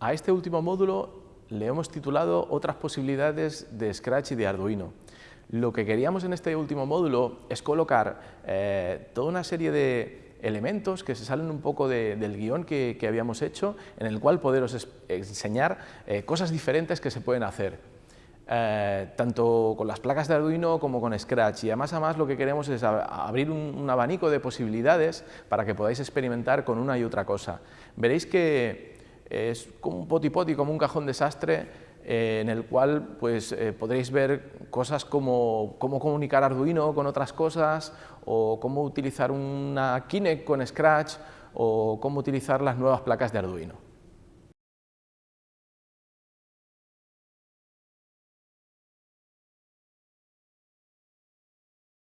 A este último módulo le hemos titulado Otras posibilidades de Scratch y de Arduino. Lo que queríamos en este último módulo es colocar eh, toda una serie de elementos que se salen un poco del guion que, habíamos hecho, en el cual poderos enseñar eh, cosas diferentes que se pueden hacer. Eh, tanto con las placas de Arduino como con Scratch y además, además lo que queremos es abrir un, abanico de posibilidades para que podáis experimentar con una y otra cosa. Veréis que es como un poti-poti, como un cajón desastre eh, en el cual pues, eh, podréis ver cosas como cómo comunicar Arduino con otras cosas o cómo utilizar una Kinect con Scratch o cómo utilizar las nuevas placas de Arduino.